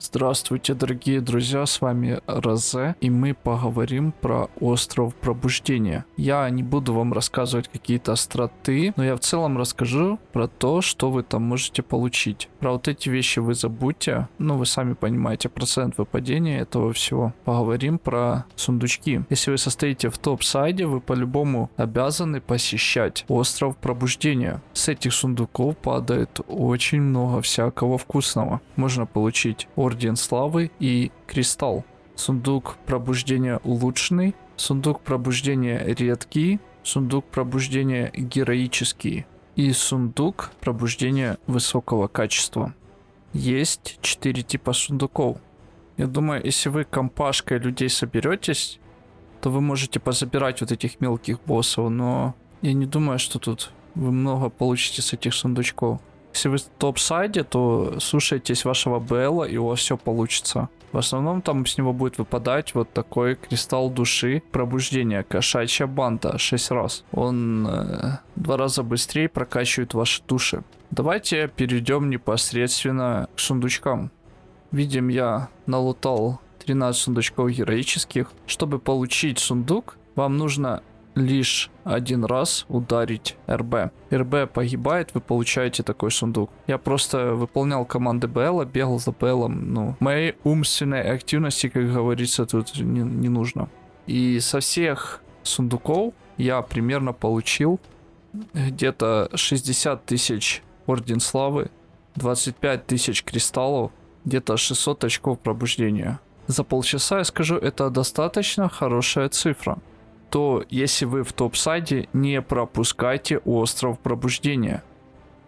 Здравствуйте, дорогие друзья, с вами Розе, и мы поговорим про остров пробуждения. Я не буду вам рассказывать какие-то остроты, но я в целом расскажу про то, что вы там можете получить. Про вот эти вещи вы забудьте, ну вы сами понимаете процент выпадения этого всего. Поговорим про сундучки. Если вы состоите в топ-сайде, вы по-любому обязаны посещать остров пробуждения. С этих сундуков падает очень много всякого вкусного. Можно получить Орден Славы и Кристалл. Сундук пробуждения улучшенный, сундук пробуждения редкий, сундук пробуждения героический и сундук пробуждения высокого качества. Есть 4 типа сундуков. Я думаю, если вы компашкой людей соберетесь, то вы можете позабирать вот этих мелких боссов, но я не думаю, что тут вы много получите с этих сундучков. Если вы в топ-сайде, то слушайтесь вашего Белла, и у вас все получится. В основном там с него будет выпадать вот такой кристалл души пробуждения. Кошачья банда 6 раз. Он э, два раза быстрее прокачивает ваши души. Давайте перейдем непосредственно к сундучкам. Видим, я налутал 13 сундучков героических. Чтобы получить сундук, вам нужно лишь один раз ударить РБ. РБ погибает, вы получаете такой сундук. Я просто выполнял команды БЛ, бегал за БЛом. Ну, моей умственной активности, как говорится, тут не, не нужно. И со всех сундуков я примерно получил где-то 60 тысяч Орден Славы, 25 тысяч кристаллов, где-то 600 очков пробуждения. За полчаса, я скажу, это достаточно хорошая цифра то если вы в топ-сайде, не пропускайте остров пробуждения.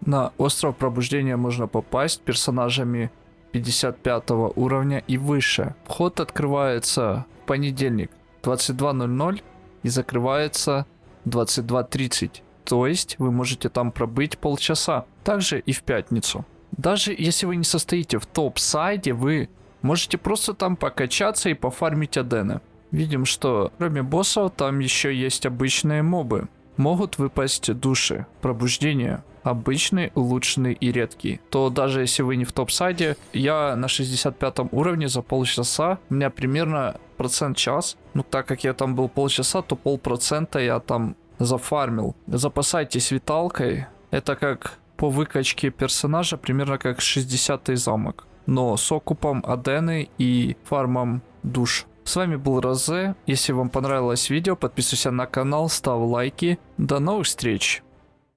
На остров пробуждения можно попасть персонажами 55 уровня и выше. Вход открывается в понедельник 22.00 и закрывается 22.30. То есть вы можете там пробыть полчаса. Также и в пятницу. Даже если вы не состоите в топ-сайде, вы можете просто там покачаться и пофармить адены. Видим, что кроме боссов там еще есть обычные мобы. Могут выпасть души, пробуждение, обычный, улучшенный и редкий. То даже если вы не в топ-сайде, я на 65 уровне за полчаса, у меня примерно процент час. Ну так как я там был полчаса, то полпроцента я там зафармил. Запасайтесь виталкой. Это как по выкачке персонажа, примерно как 60 замок. Но с окупом Адены и фармом душ. С вами был Розе. Если вам понравилось видео, подписывайся на канал, ставь лайки. До новых встреч!